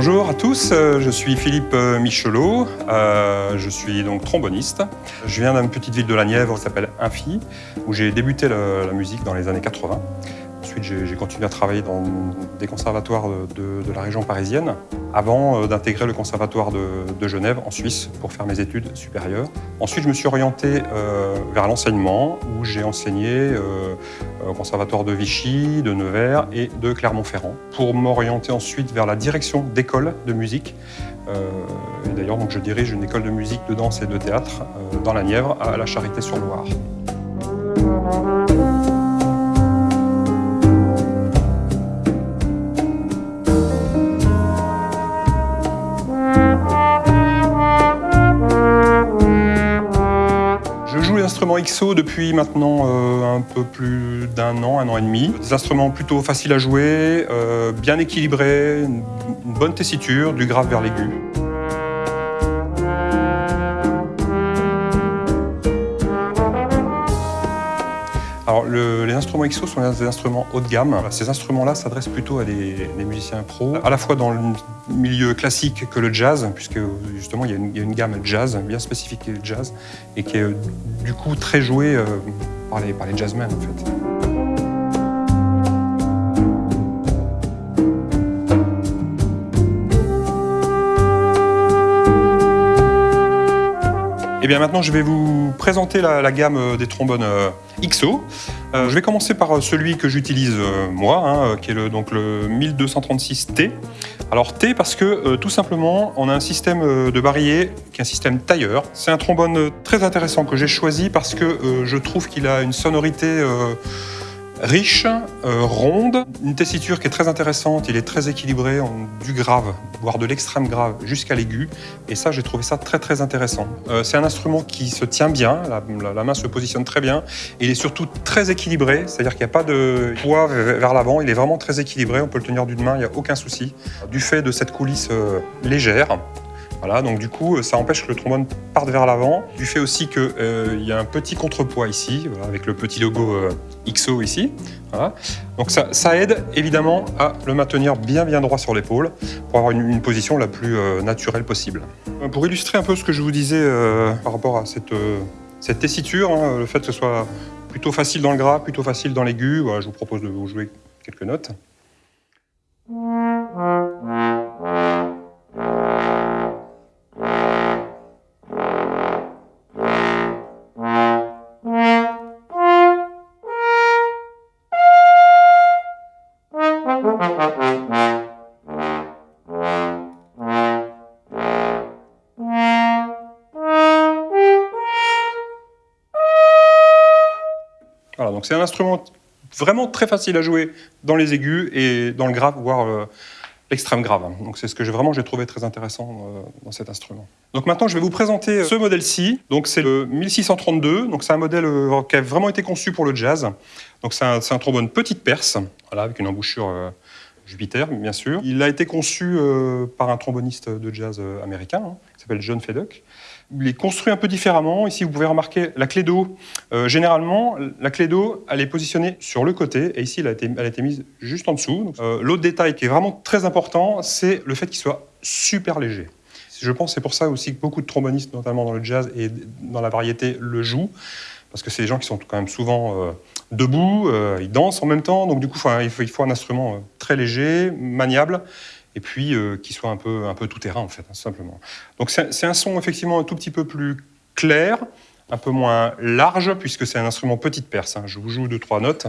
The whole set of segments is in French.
Bonjour à tous, euh, je suis Philippe euh, Michelot, euh, je suis donc tromboniste. Je viens d'une petite ville de la Nièvre qui s'appelle Infi, où j'ai débuté la, la musique dans les années 80. J'ai continué à travailler dans des conservatoires de, la région parisienne, avant d'intégrer le conservatoire de, Genève, en Suisse, pour faire mes études supérieures. Ensuite, je me suis orienté euh, vers l'enseignement, où j'ai enseigné euh, au conservatoire de Vichy, de Nevers et de Clermont-Ferrand, pour m'orienter ensuite vers la direction d'école de musique. Euh, d'ailleurs, je dirige une école de musique, de danse et de théâtre euh, dans la Nièvre, à la Charité-sur-Loire. Depuis maintenant euh, un peu plus d'un an, un an et demi. Des instruments plutôt faciles à jouer, euh, bien équilibrés, une bonne tessiture, du grave vers l'aigu. Alors, le, les instruments XO sont des instruments haut de gamme. Ces instruments-là s'adressent plutôt à des, musiciens pros, à la fois dans le milieu classique que le jazz, puisque justement il y a une, gamme jazz bien spécifique qui jazz, et qui est du coup très jouée euh, par, les, par les jazzmen en fait. Et eh bien maintenant, je vais vous présenter la, gamme des trombones euh, XO. Euh, je vais commencer par celui que j'utilise euh, moi, hein, qui est le, donc le 1236T. Alors T parce que euh, tout simplement, on a un système euh, de barillet qui est un système tailleur. C'est un trombone très intéressant que j'ai choisi parce que euh, je trouve qu'il a une sonorité riche, euh, ronde, une tessiture qui est très intéressante, il est très équilibré, du grave, voire de l'extrême grave jusqu'à l'aigu, et ça j'ai trouvé ça très très intéressant. Euh, c'est un instrument qui se tient bien, la, main se positionne très bien, il est surtout très équilibré, c'est-à-dire qu'il n'y a pas de poids vers l'avant, il est vraiment très équilibré, on peut le tenir d'une main, il n'y a aucun souci. Du fait de cette coulisse euh, légère, voilà, donc du coup, ça empêche que le trombone parte vers l'avant. Du fait aussi qu'il euh, y a un petit contrepoids ici, avec le petit logo euh, XO ici. Voilà. Donc ça, aide évidemment à le maintenir bien bien droit sur l'épaule pour avoir une, position la plus euh, naturelle possible. Pour illustrer un peu ce que je vous disais euh, par rapport à cette, euh, cette tessiture, hein, le fait que ce soit plutôt facile dans le gras, plutôt facile dans l'aigu, voilà, je vous propose de vous jouer quelques notes. Voilà, donc c'est un instrument vraiment très facile à jouer dans les aigus et dans le grave, voire euh, l'extrême grave. Donc c'est ce que j'ai vraiment j'ai trouvé très intéressant euh, dans cet instrument. Donc maintenant je vais vous présenter ce modèle-ci. Donc c'est le 1632. Donc c'est un modèle euh, qui a vraiment été conçu pour le jazz. Donc c'est un, trombone petite perce, voilà, avec une embouchure euh, Jupiter bien sûr. Il a été conçu euh, par un tromboniste de jazz américain hein, qui s'appelle John Feddock il est construit un peu différemment. Ici, vous pouvez remarquer la clé d'eau. Euh, généralement, la clé d'eau, elle est positionnée sur le côté, et ici, elle a été, mise juste en dessous. Euh, L'autre détail qui est vraiment très important, c'est le fait qu'il soit super léger. Je pense c'est pour ça aussi que beaucoup de trombonistes, notamment dans le jazz et dans la variété, le jouent, parce que c'est des gens qui sont quand même souvent euh, debout, ils dansent en même temps, donc du coup, il faut, un instrument très léger, maniable, et puis euh, qui soit un peu, un peu tout terrain en fait, hein, simplement. Donc c'est un son effectivement un tout petit peu plus clair, un peu moins large, puisque c'est un instrument petite perce. Hein. Je vous joue deux, trois notes.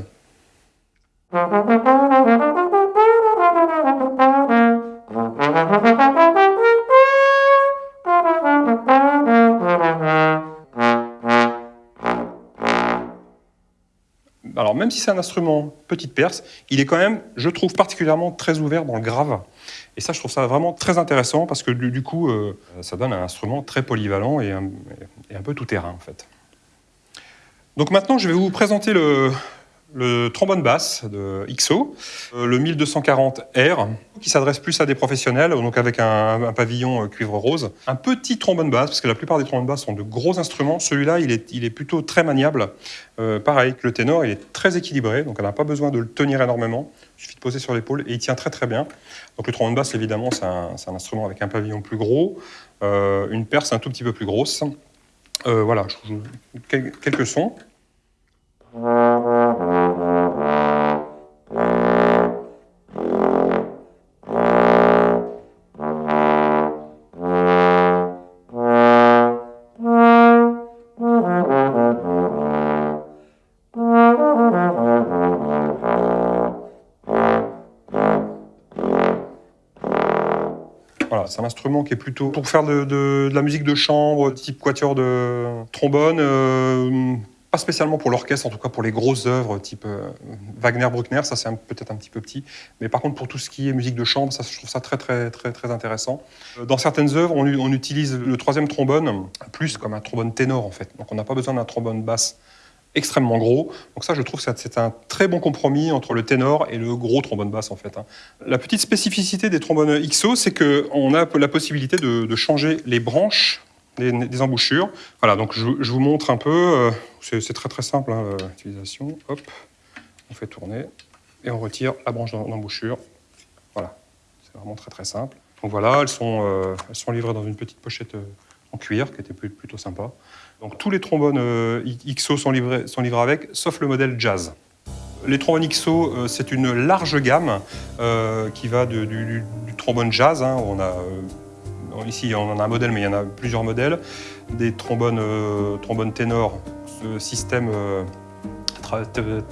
Alors même si c'est un instrument petite perce, il est quand même, je trouve, particulièrement très ouvert dans le grave. Et ça, je trouve ça vraiment très intéressant parce que du, coup, euh, ça donne un instrument très polyvalent et un, peu tout terrain en fait. Donc maintenant, je vais vous présenter le, le trombone basse de XO, euh, le 1240R, qui s'adresse plus à des professionnels, donc avec un, pavillon euh, cuivre rose. Un petit trombone basse, parce que la plupart des trombones basses sont de gros instruments. Celui-là, il est, plutôt très maniable. Euh, pareil que le ténor, il est très équilibré, donc on n'a pas besoin de le tenir énormément. Il suffit de poser sur l'épaule et il tient très très bien. Donc le trombone basse, évidemment, c'est un, instrument avec un pavillon plus gros, une perce un tout petit peu plus grosse. voilà, quelques sons. Voilà, c'est un instrument qui est plutôt pour faire de, la musique de chambre, type quatuor de trombone. Euh, pas spécialement pour l'orchestre, en tout cas pour les grosses œuvres type euh, Wagner, Bruckner, ça c'est peut-être un petit peu petit. Mais par contre pour tout ce qui est musique de chambre, ça je trouve ça très très très très intéressant. Euh, dans certaines œuvres, on, utilise le troisième trombone plus comme un trombone ténor en fait. Donc on n'a pas besoin d'un trombone basse extrêmement gros. Donc ça, je trouve que c'est un très bon compromis entre le ténor et le gros trombone basse, en fait. Hein. La petite spécificité des trombones XO, c'est qu'on a la possibilité de, changer les branches des, embouchures. Voilà, donc je, vous montre un peu. Euh, c'est très très simple, hein, l'utilisation. Hop, on fait tourner et on retire la branche d'embouchure. Voilà, c'est vraiment très très simple. Donc voilà, elles sont, euh, elles sont livrées dans une petite pochette euh, en cuir, qui était plutôt sympa. Donc tous les trombones euh, XO sont livrés, sont livrés avec, sauf le modèle Jazz. Les trombones XO, euh, c'est une large gamme euh, qui va du, trombone jazz. Hein, on a, ici, on en a un modèle, mais il y en a plusieurs modèles. Des trombones, trombones ténors, système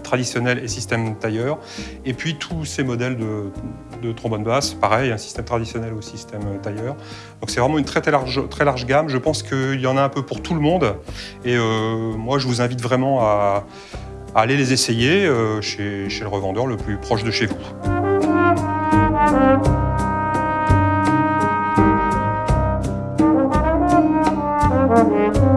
traditionnel et système tailleur. Et puis tous ces modèles de, de trombone basse, pareil, un système traditionnel ou système tailleur. Donc c'est vraiment une très, large, gamme. Je pense qu'il y en a un peu pour tout le monde. Et euh, moi, je vous invite vraiment à, aller les essayer euh, chez le revendeur le plus proche de chez vous. Música